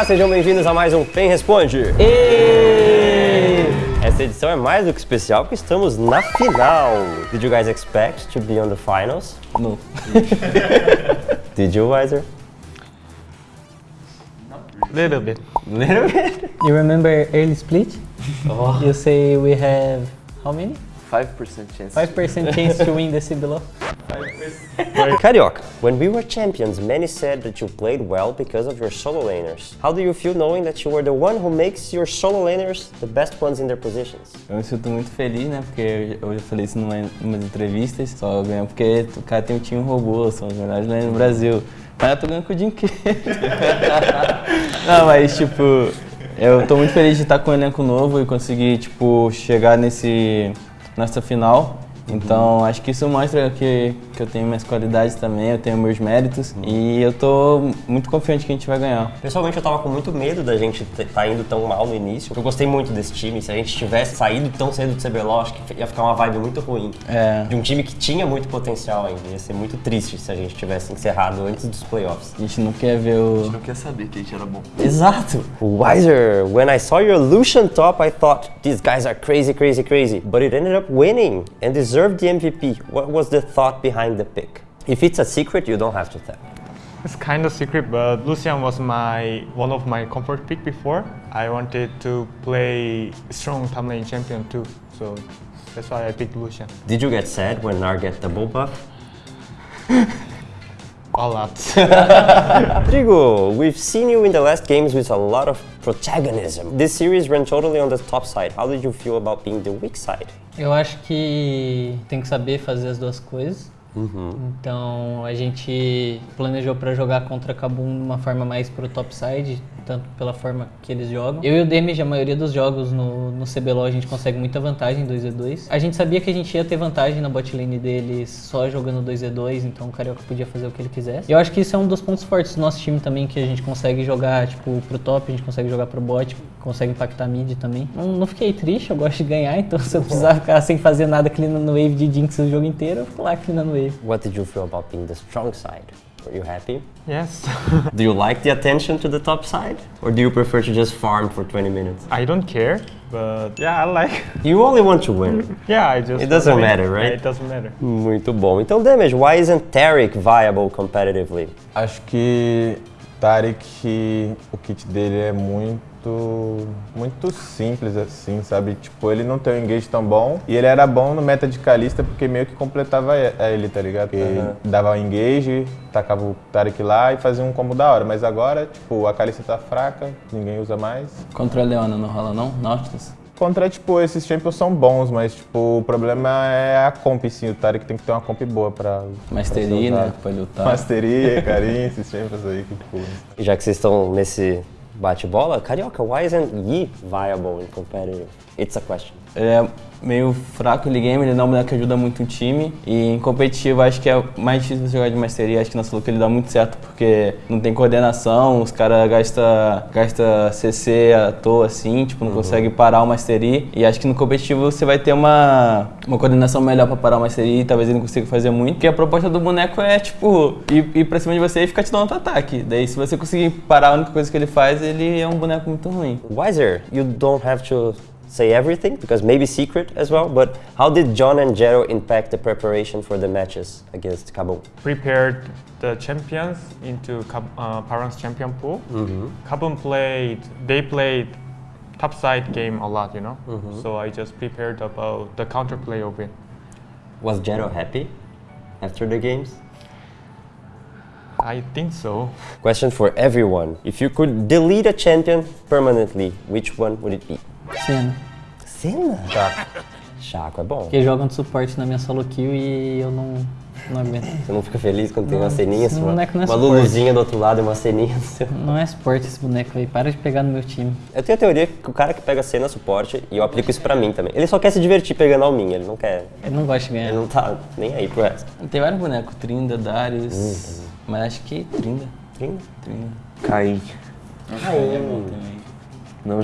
Olá, sejam bem-vindos a mais um Quem Responde. E... Essa edição é mais do que especial porque estamos na final. Did you guys expect to be on the finals? No. Did you, Weiser? Little bit. Little bit. You remember early split? Oh. You say we have how many? 5% chance. 5% chance to win the CBLOL? Carioca, when we were champions, many said that you played well because of your solo laners. How do you feel knowing that you were the one who makes your solo laners the best ones in their positions? Eu me sinto muito feliz, né? Porque eu já falei isso numa, em umas entrevistas. Só ganho porque o cara tem um time robô, são os melhores laners no Brasil. Mas eu tô ganhando com o Dinqueiro. Não, mas tipo, eu tô muito feliz de estar com um elenco novo e conseguir, tipo, chegar nesse, nessa final. Então acho que isso mostra que, que eu tenho minhas qualidades também, eu tenho meus méritos e eu tô muito confiante que a gente vai ganhar. Pessoalmente eu tava com muito medo da gente estar tá indo tão mal no início. Eu gostei muito desse time. Se a gente tivesse saído tão cedo do CBLOL, acho que ia ficar uma vibe muito ruim. É. De um time que tinha muito potencial ainda. Ia ser muito triste se a gente tivesse encerrado antes dos playoffs. A gente não quer ver o. Não quer saber que a gente era bom. Exato! Wiser, when I saw your Lucian top, I thought these guys are crazy, crazy, crazy. But it ended up winning and deserved the MVP. What was the thought behind the pick? If it's a secret, you don't have to tell. It's kind of secret, but Lucian was my one of my comfort pick before. I wanted to play strong top lane champion too, so that's why I picked Lucian. Did you get sad when Nar get double buff? A lot. Rodrigo, we've seen you in the last games with a lot of protagonism. This series ran totally on the top side. How did you feel about being the weak side? Eu acho que tem que saber fazer as duas coisas. Então a gente planejou para jogar contra Kabum de uma forma mais pro topside, tanto pela forma que eles jogam. Eu e o Damage, a maioria dos jogos no, no CBLOL a gente consegue muita vantagem 2v2. A gente sabia que a gente ia ter vantagem na bot lane deles só jogando 2v2, então o Carioca podia fazer o que ele quisesse. Eu acho que isso é um dos pontos fortes do nosso time também, que a gente consegue jogar tipo pro top, a gente consegue jogar pro bot, consegue impactar mid também. Não, não fiquei triste, eu gosto de ganhar, então se eu precisar ficar sem fazer nada cleanando no wave de Jinx o jogo inteiro, eu fico lá cleanando wave. What did you feel about being the strong side? Were you happy? yes. Do you like the attention to the top side? Or do you prefer to just farm for 20 minutes? I don't care, but yeah, I like. You only want to win. Yeah, I just. It doesn't win. matter, right? Yeah, it doesn't matter. Muito bom. Então, Damage, why isn't Tarek viable competitively? Acho que Tarek, o kit dele é muito, muito simples assim, sabe? Tipo, ele não tem um engage tão bom e ele era bom no meta de Kalista porque meio que completava a ele, tá ligado? Porque dava o engage, tacava o Tarek lá e fazia um combo da hora. Mas agora, tipo, a Kalista tá fraca, ninguém usa mais. Contra a Leona não rola não? Nautilus? Contra, tipo, esses champions são bons, mas, tipo, o problema é a comp, sim. O Tarek tem que ter uma comp boa pra... Ser né? Pra lutar. Mastery, carinho, esses champions aí que, tipo... Já que vocês estão nesse bate-bola, Carioca, why isn't Yi viable and competitive? It's a question. Ele é meio fraco no game, ele não é um boneco que ajuda muito o time. E em competitivo acho que é mais difícil você jogar de masteria. Acho que na solo ele dá muito certo porque não tem coordenação, os caras gastam gasta CC à toa assim, tipo, não consegue parar o mastery. E acho que no competitivo você vai ter uma, uma coordenação melhor pra parar o mastery e talvez ele não consiga fazer muito. Porque a proposta do boneco é, tipo, ir, ir pra cima de você e ficar te dando auto-ataque. Daí se você conseguir parar a única coisa que ele faz, ele é um boneco muito ruim. Wiser, you don't have to say everything because maybe secret as well, but how did John and Jero impact the preparation for the matches against Kabul? Prepared the champions into Kab- uh, Paran's champion pool. Kabum played. They played top side game a lot, you know. So I just prepared about the counterplay of it. Was Jero happy after the games? I think so. Question for everyone. If you could delete a champion permanently, which one would it be? Cena. Senna? Chaco é bom. Porque jogam de suporte na minha solo kill e eu não, não aguento. Você não fica feliz quando tem uma ceninha, esse uma, boneco não é uma suporte. luluzinha do outro lado e uma ceninha no seu. Não é suporte esse boneco aí, para de pegar no meu time. Eu tenho a teoria que o cara que pega cena é suporte, e eu aplico isso pra mim também. Ele só quer se divertir pegando alminha, ele não quer. Eu não gosto de ganhar. Ele não tá nem aí pro resto. Tem vários bonecos, Trinda, Darius, mas acho que Trinda. Sim. Trinda. Caim. Ele é bom também. Não,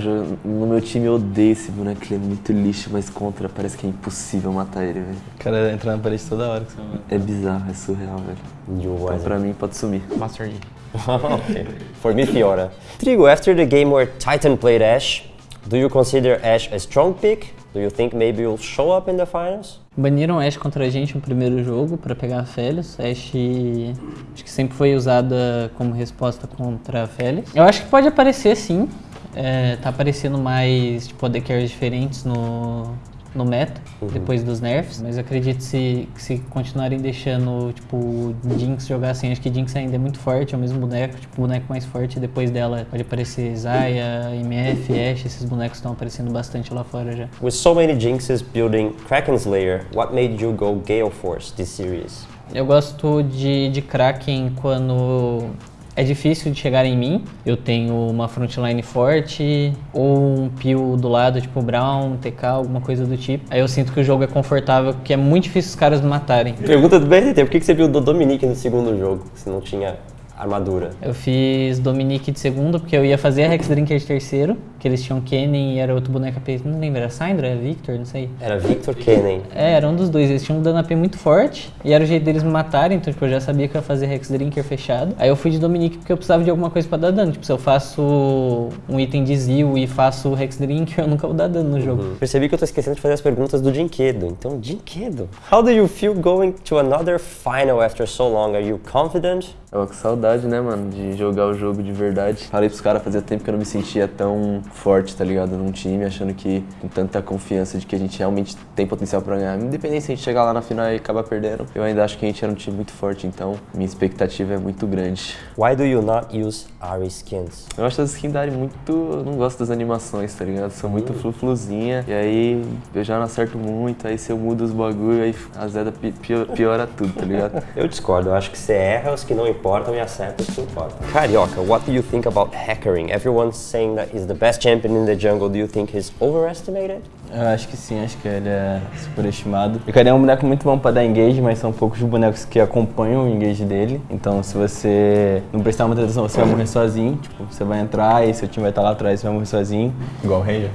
no meu time eu odeio esse boneco, ele é muito lixo, mas contra parece que é impossível matar ele, velho. O cara entra na parede toda hora que você vai. É bizarro, é surreal, velho. O Então Wiser. pra mim pode sumir. Master Yi. okay. For me, Fiora. Trigo, after the game where Titan played Ash, do you consider Ash a strong pick? Do you think maybe you'll show up in the finals? Baniram Ashe contra a gente no primeiro jogo pra pegar a Felios. Ashe acho que sempre foi usada como resposta contra a Felios. Eu acho que pode aparecer sim. É, tá aparecendo mais tipo, AD carries diferentes no, no meta, depois dos nerfs, mas acredito se, que se continuarem deixando, tipo, Jinx jogar assim, acho que Jinx ainda é muito forte, é o mesmo boneco, tipo, o boneco mais forte, depois dela pode aparecer Zaya, MF, Ashe, esses bonecos estão aparecendo bastante lá fora já. With so many jinxes building Kraken's Lair, what made you go Gale Force this series? Eu gosto de, de Kraken quando é difícil de chegar em mim. Eu tenho uma frontline forte ou um peel do lado, tipo Brown, TK, alguma coisa do tipo. Aí eu sinto que o jogo é confortável, que é muito difícil os caras me matarem. Pergunta do BRT, por que que você viu o Dominique no segundo jogo, se não tinha armadura? Eu fiz Dominique de segundo, porque eu ia fazer a Rex Drinker de terceiro, que eles tinham Kennen e era outro boneco AP, não lembro, era Syndra, era Victor, não sei. Era Victor Kennen. É, era um dos dois, eles tinham um dano AP muito forte, e era o jeito deles me matarem, então tipo, eu já sabia que eu ia fazer Rex Drinker fechado. Aí eu fui de Dominique porque eu precisava de alguma coisa pra dar dano, tipo, se eu faço um item de Zil e faço Rex Drinker, eu nunca vou dar dano no jogo. Percebi que eu tô esquecendo de fazer as perguntas do Dinquedo. Então, Dinquedo, how do you feel going to another final after so long? Are you confident? Eu com saudade, né, mano, de jogar o jogo de verdade. Falei pros caras, fazia tempo que eu não me sentia tão forte, tá ligado, num time, achando que com tanta confiança de que a gente realmente tem potencial pra ganhar. Independente se a gente chegar lá na final e acabar perdendo, eu ainda acho que a gente era um time muito forte, então minha expectativa é muito grande. Why do you not use Ari skins? Eu acho as skins darem muito. Eu não gosto das animações, tá ligado? São muito flu-fluzinha. E aí eu já não acerto muito. Aí se eu mudo os bagulho, aí a Zeda pi- pio- piora tudo, tá ligado? Eu discordo, eu acho que você erra os que não importam e acerta os que importam. Carioca, what do you think about Hackering? Everyone's saying that he's the best champion in the jungle. Do you think he's overestimated? Eu acho que sim, acho que ele é superestimado. O Ikari é um boneco muito bom pra dar engage, mas são poucos os bonecos que acompanham o engage dele. Então se você não prestar muita atenção, você vai morrer sozinho. Tipo, você vai entrar e seu time vai estar lá atrás, você vai morrer sozinho. Igual o Ranger.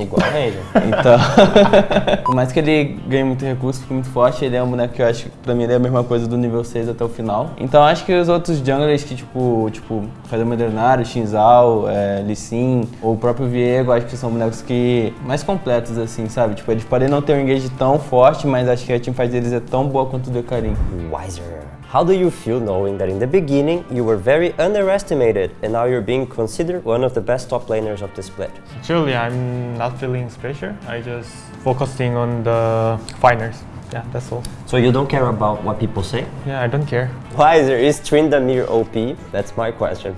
Igual a Ranger. Então, por mais que ele ganhe muito recurso, fique muito forte, ele é um boneco que eu acho que pra mim ele é a mesma coisa do nível 6 até o final. Então acho que os outros junglers que, tipo, tipo Fazer Modernário, Shinzal, é, Lee Sin, ou o próprio Viego, acho que são bonecos que mais completos, assim, sabe? Tipo, eles podem não ter um engage tão forte, mas acho que a teamfight deles é tão boa quanto o do Karim. Wiser. How do you feel knowing that in the beginning you were very underestimated and now you're being considered one of the best top laners of the split? Actually, I'm not feeling pressure. I just focusing on the finals. Yeah, that's all. So you don't care about what people say? Yeah, I don't care. Why is there is Trindamir OP? That's my question.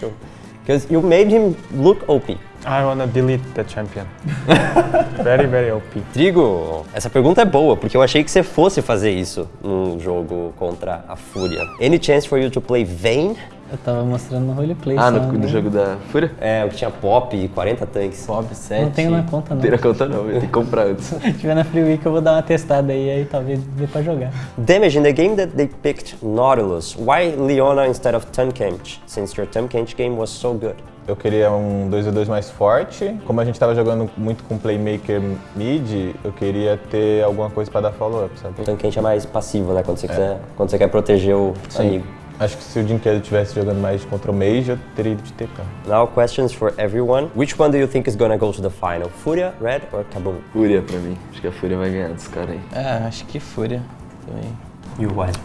Because you made him look OP. I wanna delete the champion. very, very OP. Trigo, essa pergunta é boa, porque eu achei que você fosse fazer isso num jogo contra a Fúria. Any chance for you to play Vayne? Eu tava mostrando no roleplay Ah, só, no, no né? jogo da Fúria? É, o que tinha pop e 40 tanques. Pop 7. Não tenho na conta não. Não tem na conta não, eu tenho que comprar antes. Se tiver na Free Week eu vou dar uma testada aí, aí talvez dê pra jogar. Damage, in the game that they picked Nautilus, why Leona instead of Tunkench, since your Tunkench game was so good? Eu queria um 2v2 mais forte. Como a gente tava jogando muito com playmaker mid, eu queria ter alguma coisa pra dar follow-up, sabe? O é mais passivo, né? Quando você, quiser, quando você quer proteger o amigo. Acho que se o Dinquedo tivesse jogando mais contra o Mage, eu teria ido de TK. Now questions for everyone. Which one do you think is gonna go to the final? Fúria, Red or Kaboom? Fúria pra mim. Acho que a Fúria vai ganhar dos caras aí. É, acho que Fúria também. You Wiser.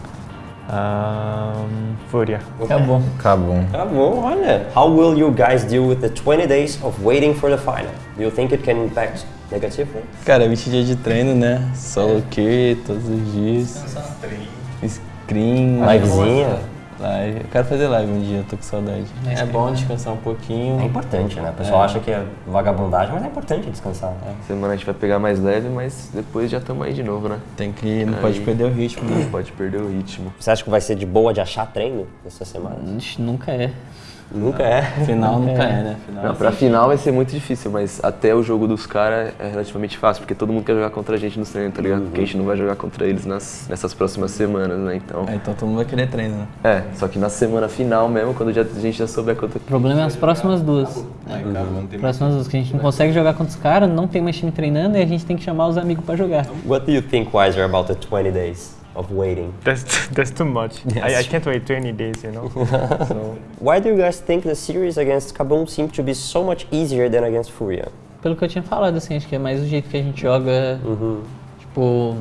Um, Furia. Acabou. Cabum. Tá bom, olha. How will you guys deal with the 20 days of waiting for the final? Do you think it can impact negatively? Cara, 20 dias de treino, né? Solo que todos os dias. Screen. Livezinha? Live. Eu quero fazer live um dia, eu tô com saudade. É bom descansar um pouquinho. É importante, né? O pessoal É. acha que é vagabundagem, mas é importante descansar. né? Semana a gente vai pegar mais leve, mas depois já estamos aí de novo, né? Tem que. Não pode Aí. perder o ritmo, Não né? pode perder o ritmo. Você acha que vai ser de boa de achar treino essa semana? Ixi, nunca é. Nunca é. Final nunca é, né? Final. Não, pra final vai ser muito difícil, mas até o jogo dos caras é relativamente fácil, porque todo mundo quer jogar contra a gente nos treinos, tá ligado? Porque a gente não vai jogar contra eles nas, nessas próximas semanas, né? Então. É, então todo mundo vai querer treino, né? É, só que na semana final mesmo, quando já, a gente já souber quanto. O problema é as próximas duas. Próximas duas, que a gente não consegue jogar contra os caras, não tem mais time treinando e a gente tem que chamar os amigos pra jogar. What do you think, Wiser, about the 20 days? of waiting. That's that's too much. I, I Yes. can't wait 20 days, you know. so Why do you guys think the series against Kaboom seemed to be so much easier than against Furia? Pelo que eu tinha falado, assim, acho que é mais o jeito que a gente joga. Tipo,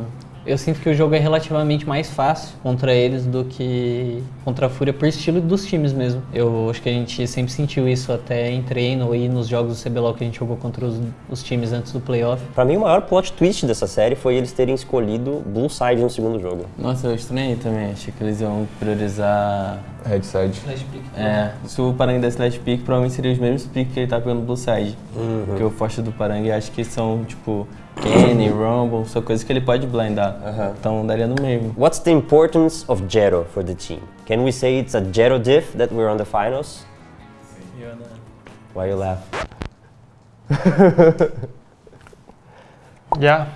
eu sinto que o jogo é relativamente mais fácil contra eles do que contra a Fúria por estilo dos times mesmo. Eu acho que a gente sempre sentiu isso até em treino e nos jogos do CBLOL que a gente jogou contra os, os times antes do playoff. Pra mim, o maior plot twist dessa série foi eles terem escolhido Blue Side no segundo jogo. Nossa, eu estranhei também. Achei que eles iam priorizar. Headside. É, se o Parangue desse last pick, provavelmente seria os mesmos picks que ele tá pegando Blue Side. Porque o forte do Parangue acho que são, tipo, Kenny, Rumble, são coisas que ele pode blindar. Então daria no mesmo. What's the importance of Jero for the team? Can we say it's a Jero diff that we're on the finals? Why you laugh? yeah,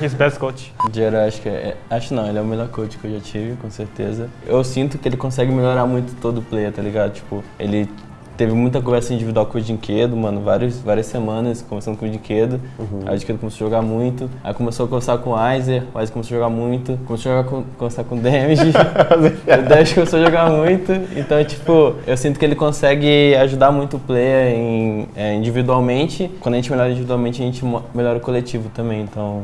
he's best coach. Jero, acho que é. Acho não, ele é o melhor coach que eu já tive, com certeza. Eu sinto que ele consegue melhorar muito todo o player, tá ligado? Tipo, ele teve muita conversa individual com o Dinquedo, mano, várias, várias semanas conversando com o Dinquedo. Aí o Dinquedo começou a jogar muito. Aí começou a conversar com o Aizer, o Aizer começou a jogar muito. Começou a jogar com, conversar com o Damage. o Damage começou a jogar muito. Então, tipo, eu sinto que ele consegue ajudar muito o player em, é, individualmente. Quando a gente melhora individualmente, a gente melhora o coletivo também. Então,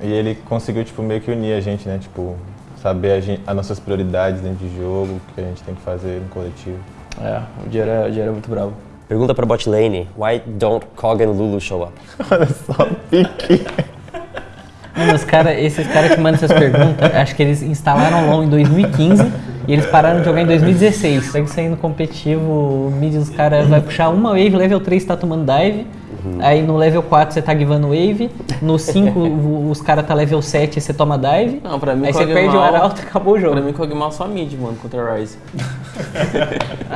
E ele conseguiu, tipo, meio que unir a gente, né? Tipo, saber a gen- as nossas prioridades dentro de jogo, o que a gente tem que fazer no coletivo. É, o Jero é, o Jero é muito bravo. Pergunta pra bot lane. Why don't Kog and Lulu show up? Olha só, pique. Mano, os cara, esses caras que mandam essas perguntas, acho que eles instalaram o LoL em 2015 e eles pararam de jogar em 2016. Segue saindo competitivo, o mid dos caras vai puxar uma wave, level 3 tá tomando dive, aí no level 4 você tá givando wave, no 5 o- os caras tá level 7 e você toma dive, Não, pra mim aí você perde o arauto e acabou o jogo. Pra mim, o Kog'Maw só mid, mano, contra a Ryze.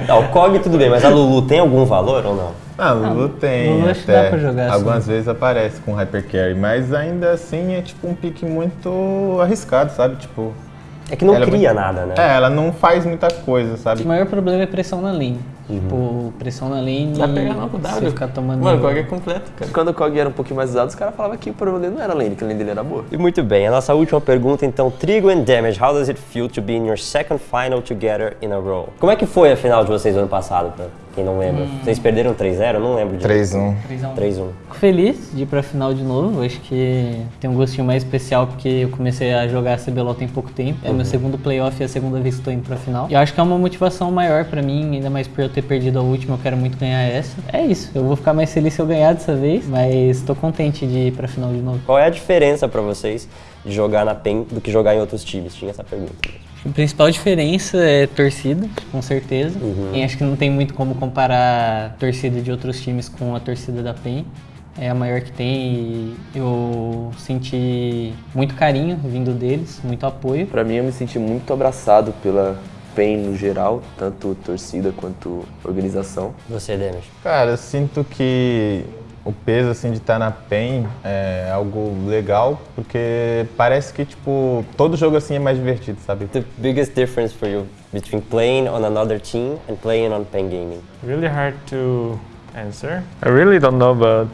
Tá, o Kog tudo bem, mas a Lulu tem algum valor ou não? Ah, o Lulu tem Lulu acho que dá pra jogar, Algumas assim. vezes aparece com Hyper Carry, mas ainda assim é tipo um pique muito arriscado, sabe? Tipo, É que não é cria muito- nada, né? é, ela não faz muita coisa, sabe? O maior problema é pressão na lane. Tipo, pressão na lane Dá pra e pegar não com o você W. ficar tomando... Mano, o Kog é completo, cara. Quando o Kog era um pouquinho mais usado, os caras falavam que o problema dele não era a lane, que a lane dele era boa. E muito bem, a nossa última pergunta então, Trigo and Damage, how does it feel to be in your second final together in a row? Como é que foi a final de vocês ano passado, pra quem não lembra? Vocês perderam 3-0? Eu não lembro de 3-1. 3x1. 3-1. Fico feliz de ir pra final de novo. Acho que tem um gostinho mais especial porque eu comecei a jogar CBLOL tem pouco tempo. É meu segundo playoff e é a segunda vez que tô indo pra final. E eu acho que é uma motivação maior pra mim, ainda mais por eu ter perdido a última. Eu quero muito ganhar essa. É isso. Eu vou ficar mais feliz se eu ganhar dessa vez, mas tô contente de ir pra final de novo. Qual é a diferença pra vocês de jogar na PEN do que jogar em outros times? Tinha essa pergunta. A principal diferença é torcida, com certeza. E acho que não tem muito como comparar a torcida de outros times com a torcida da PEN. É a maior que tem e eu senti muito carinho vindo deles, muito apoio. Pra mim, eu me senti muito abraçado pela PEN no geral, tanto torcida quanto organização. Você, Damage. Cara, eu sinto que o peso assim de estar na PEN é algo legal, porque parece que tipo todo jogo assim é mais divertido, sabe? The biggest difference for you between playing on another team and playing on PEN Gaming? Really hard to answer. I really don't know, but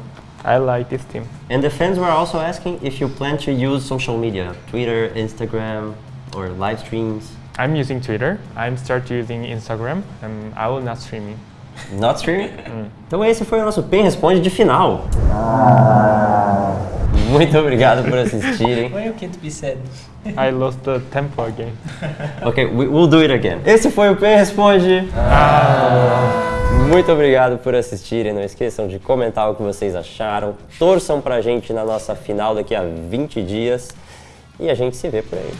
I like this team. And the fans were also asking if you plan to use social media, Twitter, Instagram, or live streams. I'm using Twitter. I'm start using Instagram, and I will not streaming. Not streaming? Então esse foi o nosso PEN Responde de final. Muito obrigado por assistirem. Foi o que tu said. I lost the tempo again. Ok, we- we'll do it again. Esse foi o PEN Responde. Muito obrigado por assistirem. Não esqueçam de comentar o que vocês acharam. Torçam pra gente na nossa final daqui a 20 dias. E a gente se vê por aí.